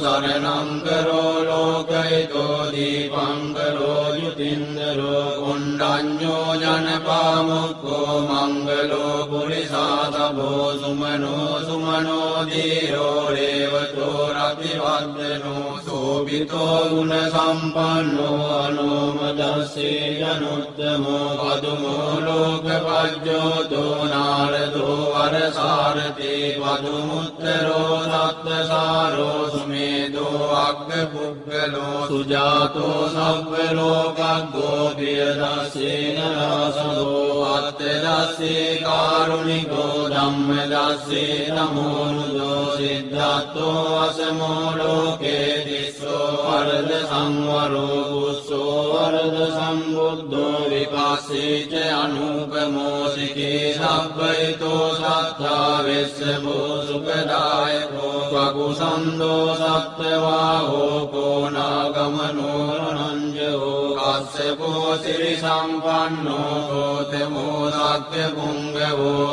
ङ्गरो लोकयितो गैतो दीपाङ्गलो युतिन्द्रो गुण्डान्यो जनपामुको मङ्गलो गुरुसातभो सुमनो सुमनो धीरो रेवजो राजनो සෝබිතෝ ගුණ සම්පන්නෝ අනෝමදස්සේ ජනුත්තමෝ පදුමෝ ලෝකපජ්ජෝතෝ නාරදෝ වරසාරතේ පදුමුත්තරෝ සත්වසාරෝ සුමේදෝ අග්ග පුද්ගලෝ සුජාතෝ සව්වලෝකග්ගෝ පියදස්සේන රාසදෝ අත්තදස්සේ කාරුණිකෝ ධම්මදස්සේ නමෝනුදෝ සිද්ධත්තෝ අසමෝ ලෝකේ තිස්සෝ වරද සංවරෝ පුස්සෝ වරද සම්බුද්ධෝ විපස්සේච අනුපමෝසිකේ සබ්බයිතෝ සත්තා වෙස්සබෝ සුපදායකෝ වකුසන්දෝ සත්්‍යවා හෝකෝ නාගමනෝරනංජෝ කස්සපෝ සිරි සම්පන්නෝ ගෝතමෝ සත්‍ය පුංගවෝ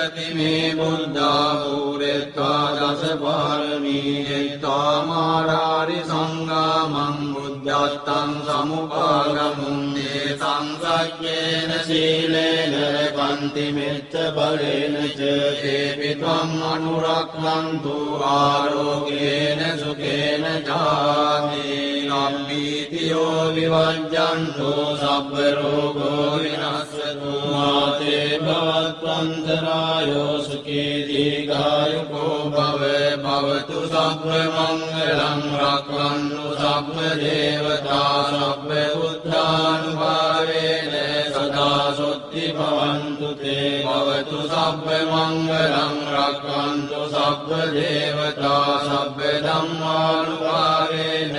අටවීදති මේ බුද්ධාපූරෙත්වා දස පාරමී ජෙත්තාමාරාරි සංගාමං බුද්ධත්තං සමුපාගමුන්දේ සංසක්්‍යේන සීලේන පන්තිමෙච්ච බලේන චේපිත්වං අනුරක්ලන්තු ආරෝගේන සුකේන ජාතිී නම්බීතියෝ විවජ්ජන්තෝ සබ්බරෝගෝ විනස්සතු මාතේ භවත්වන්තරායෝ සුකේ දීඝායුකෝ භව භවතු සබ්බ මංගලං රක්ඛන්තු සබ්බ දේවතා සබ්බ බුද්ධානුභාවේන සදා සොත්ති භවන්තු තේ භවතු සබ්බ මංගලං රක්ඛන්තු සබ්බ දේවතා සබ්බ ධම්මානුභාවේන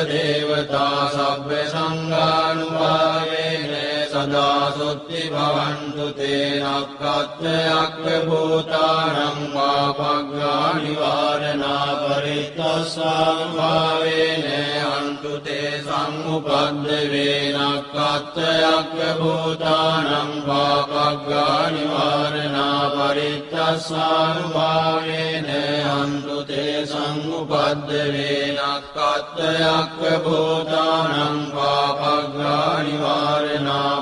සබ්බ දේවතා සබ්බ සංඝානුභාවේන සදා සොත්ති භවන්තු තේ නක්ඛත්ථයක් භූතානං පාපග්ගා නිවාරණා පරිත්තස්සානුභාවේන අන්තු තේ සම්මුපද්ද වේනක්ඛත්ථයක් භූතානං පාපග්ගා නිවාරණා